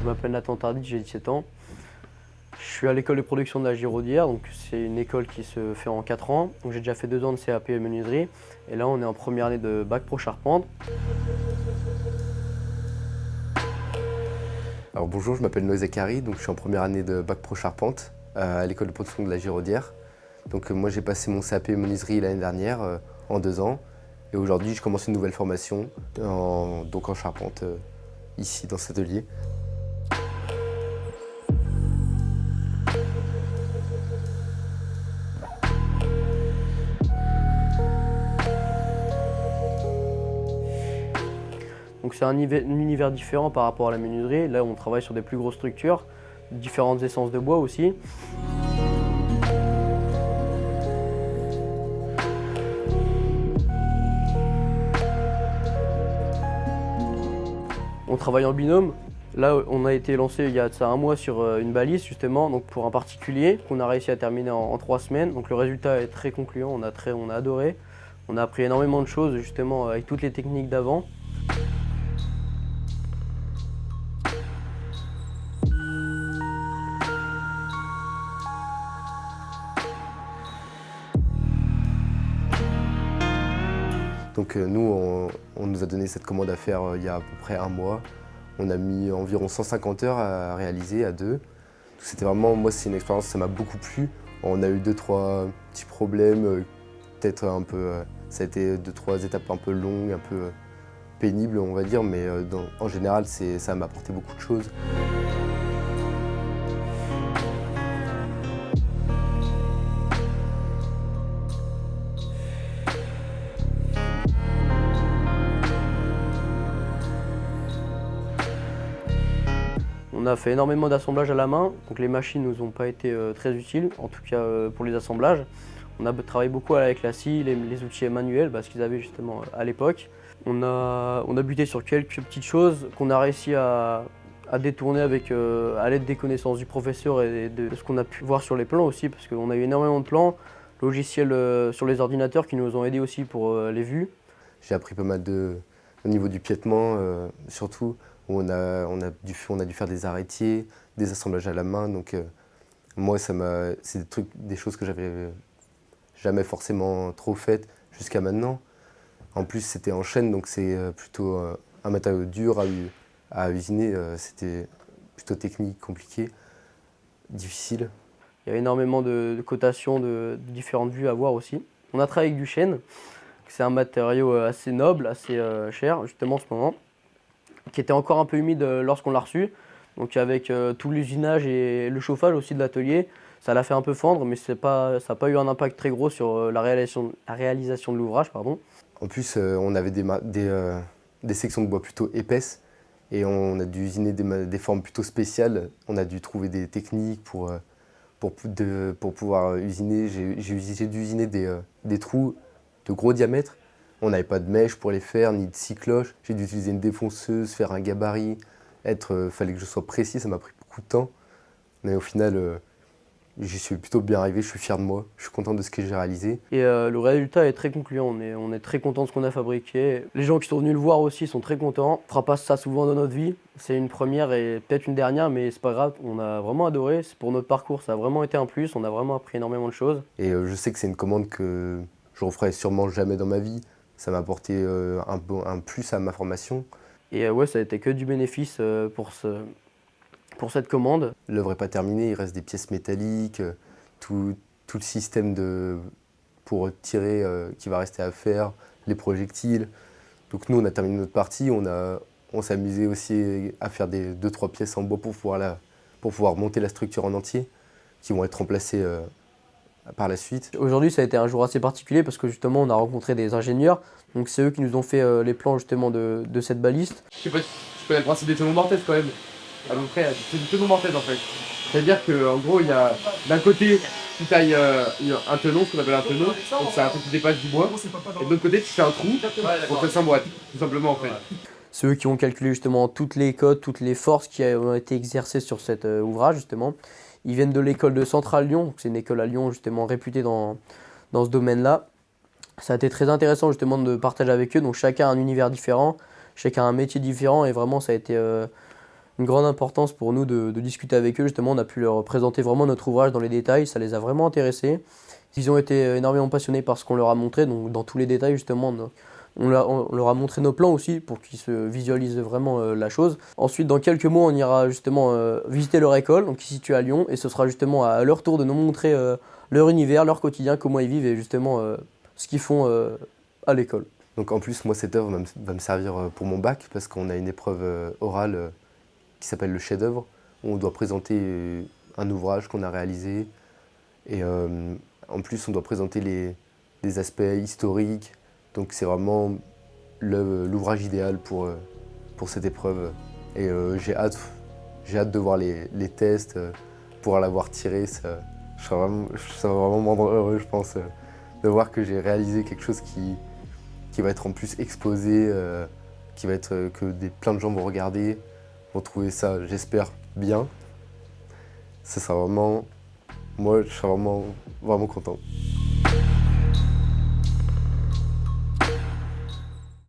Je m'appelle Nathan Tardy, j'ai 17 ans. Je suis à l'école de production de la Giraudière, donc c'est une école qui se fait en 4 ans. J'ai déjà fait 2 ans de CAP menuiserie et là on est en première année de bac pro charpente. Alors bonjour, je m'appelle Noé Zakari, donc je suis en première année de bac pro charpente euh, à l'école de production de la Giraudière. Donc euh, moi j'ai passé mon CAP menuiserie l'année dernière euh, en 2 ans et aujourd'hui je commence une nouvelle formation donc en charpente ici dans cet atelier. Donc c'est un, univers différent par rapport à la menuiserie. Là on travaille sur des plus grosses structures, différentes essences de bois aussi. On travaille en binôme. Là, on a été lancé il y a ça un mois sur euh, une balise justement, donc pour un particulier qu'on a réussi à terminer en, trois semaines. Donc le résultat est très concluant, on a, très, on a adoré. On a appris énormément de choses justement avec toutes les techniques d'avant. Donc euh, nous, on, nous a donné cette commande à faire euh, il y a à peu près un mois. On a mis environ 150 heures à réaliser à deux. C'était vraiment, moi c'est une expérience, ça m'a beaucoup plu. On a eu deux, trois petits problèmes, euh, peut-être un peu, ça a été deux, trois étapes un peu longues, un peu pénibles on va dire, mais en général ça m'a apporté beaucoup de choses. On a fait énormément d'assemblages à la main, donc les machines ne nous ont pas été euh, très utiles, en tout cas euh, pour les assemblages. On a travaillé beaucoup avec la scie, les, outils manuels, parce qu'ils avaient justement euh, à l'époque. On a, on a buté sur quelques petites choses qu'on a réussi à, détourner avec, à l'aide des connaissances du professeur et de, ce qu'on a pu voir sur les plans aussi, parce qu'on a eu énormément de plans, logiciels sur les ordinateurs qui nous ont aidés aussi pour les vues. J'ai appris pas mal de, au niveau du piétement, surtout on a, on, a dû, faire des arrêtiers, des assemblages à la main. Donc euh, moi, c'est des, choses que j'avais jamais forcément trop faites jusqu'à maintenant. En plus, c'était en chaîne, donc c'est euh, plutôt euh, un matériau dur à, à usiner. C'était plutôt technique, compliqué, difficile. Il y a énormément de, cotations, de, différentes vues à voir aussi. On a travaillé avec du chêne, c'est un matériau assez noble, assez cher justement en ce moment qui était encore un peu humide euh, lorsqu'on l'a reçu. Donc avec euh, tout l'usinage et le chauffage aussi de l'atelier, ça l'a fait un peu fendre, mais pas, ça n'a pas eu un impact très gros sur euh, la réalisation, la réalisation de l'ouvrage. En plus, on avait des, des, sections de bois plutôt épaisses et on a dû usiner des, formes plutôt spéciales. On a dû trouver des techniques pour, pour, pour pouvoir usiner. J'ai dû usiner des, des trous de gros diamètre on n'avait pas de mèche pour les faire, ni de cycloche. J'ai dû utiliser une défonceuse, faire un gabarit. Être, euh, fallait que je sois précis, ça m'a pris beaucoup de temps. Mais au final, euh, j'y suis plutôt bien arrivé, je suis fier de moi, je suis content de ce que j'ai réalisé. Et euh, le résultat est très concluant, on est, on est très content de ce qu'on a fabriqué. Les gens qui sont venus le voir aussi sont très contents. On ne fera pas ça souvent dans notre vie, c'est une première et peut-être une dernière, mais c'est pas grave, on a vraiment adoré. Pour notre parcours, ça a vraiment été un plus, on a vraiment appris énormément de choses. Et je sais que c'est une commande que je referai sûrement jamais dans ma vie ça m'a apporté euh, un, un, plus à ma formation. Et euh, ouais, ça a été que du bénéfice euh, pour, ce, pour cette commande. L'œuvre n'est pas terminée, il reste des pièces métalliques, tout, tout le système de, pour tirer qui va rester à faire, les projectiles. Donc nous, on a terminé notre partie, on, on s'est amusé aussi à faire des deux trois pièces en bois pour pouvoir, la, pour pouvoir monter la structure en entier, qui vont être remplacées par la suite Aujourd'hui, ça a été un jour assez particulier parce que justement, on a rencontré des ingénieurs. Donc c'est eux qui nous ont fait euh, les plans justement de, cette baliste. Je sais pas si tu connais le principe des tenons mortaises quand même. À peu près, c'est du tenon mortaise en fait. C'est-à-dire qu'en gros, il y a d'un côté, tu tailles euh, un tenon, ce qu'on appelle un tenon, donc c'est un truc qui dépasse du bois. Et de l'autre côté, tu fais un trou pour faire boîte, tout simplement en fait. C'est eux qui ont calculé justement toutes les codes, toutes les forces qui ont été exercées sur cet euh, ouvrage justement. Ils viennent de l'école de Centrale Lyon, c'est une école à Lyon justement réputée dans, dans ce domaine-là. Ça a été très intéressant justement de partager avec eux, donc chacun a un univers différent, chacun a un métier différent et vraiment ça a été, euh, une grande importance pour nous de, discuter avec eux. Justement, on a pu leur présenter vraiment notre ouvrage dans les détails, ça les a vraiment intéressés. Ils ont été énormément passionnés par ce qu'on leur a montré, donc dans tous les détails justement, on, leur a montré nos plans aussi pour qu'ils se visualisent vraiment euh, la chose. Ensuite, dans quelques mois, on ira justement euh, visiter leur école, donc qui se situe à Lyon, et ce sera justement à leur tour de nous montrer euh, leur univers, leur quotidien, comment ils vivent et justement ce qu'ils font à l'école. Donc en plus, moi, cette œuvre va me servir pour mon bac, parce qu'on a une épreuve orale qui s'appelle le chef-d'œuvre, où on doit présenter un ouvrage qu'on a réalisé, et en plus, on doit présenter les, aspects historiques. Donc c'est vraiment l'ouvrage idéal pour, euh, pour cette épreuve. Et euh, j'ai hâte, de voir les, tests, euh, pour l'avoir tiré. Ça, ça, va vraiment, me rendre heureux, je pense, de voir que j'ai réalisé quelque chose qui, qui va être en plus exposé, qui va être que des, plein de gens vont regarder, vont trouver ça, j'espère, bien. Ça sera vraiment moi, je suis vraiment, vraiment content.